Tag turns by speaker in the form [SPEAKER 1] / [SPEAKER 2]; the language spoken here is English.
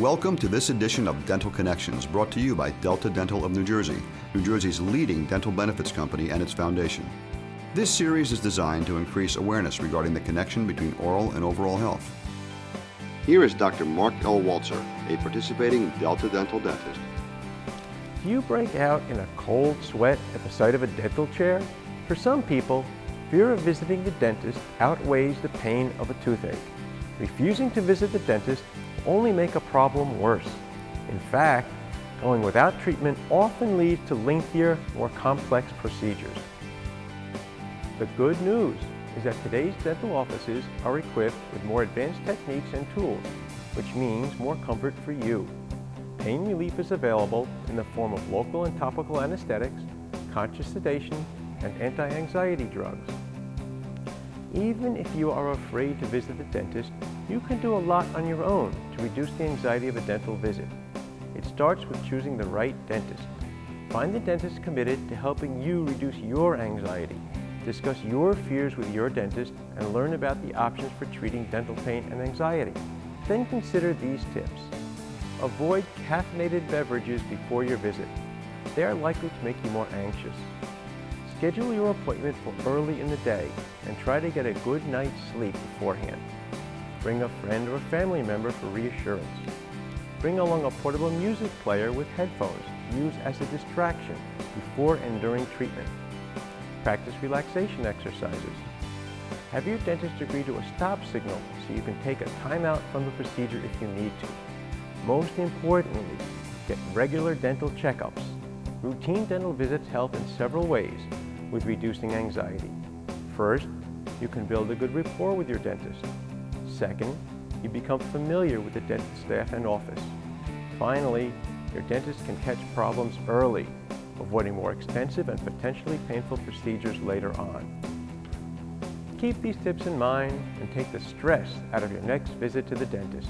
[SPEAKER 1] Welcome to this edition of Dental Connections, brought to you by Delta Dental of New Jersey, New Jersey's leading dental benefits company and its foundation. This series is designed to increase awareness regarding the connection between oral and overall health. Here is Dr. Mark L. Walzer, a participating Delta Dental dentist.
[SPEAKER 2] Do you break out in a cold sweat at the sight of a dental chair? For some people, fear of visiting the dentist outweighs the pain of a toothache. Refusing to visit the dentist only make a problem worse. In fact, going without treatment often leads to lengthier, more complex procedures. The good news is that today's dental offices are equipped with more advanced techniques and tools, which means more comfort for you. Pain relief is available in the form of local and topical anesthetics, conscious sedation, and anti-anxiety drugs. Even if you are afraid to visit the dentist, you can do a lot on your own to reduce the anxiety of a dental visit. It starts with choosing the right dentist. Find the dentist committed to helping you reduce your anxiety. Discuss your fears with your dentist and learn about the options for treating dental pain and anxiety. Then consider these tips. Avoid caffeinated beverages before your visit. They are likely to make you more anxious. Schedule your appointment for early in the day and try to get a good night's sleep beforehand. Bring a friend or family member for reassurance. Bring along a portable music player with headphones used as a distraction before and during treatment. Practice relaxation exercises. Have your dentist agree to a stop signal so you can take a timeout from the procedure if you need to. Most importantly, get regular dental checkups. Routine dental visits help in several ways with reducing anxiety. First, you can build a good rapport with your dentist. Second, you become familiar with the dental staff and office. Finally, your dentist can catch problems early, avoiding more expensive and potentially painful procedures later on. Keep these tips in mind and take the stress out of your next visit to the dentist.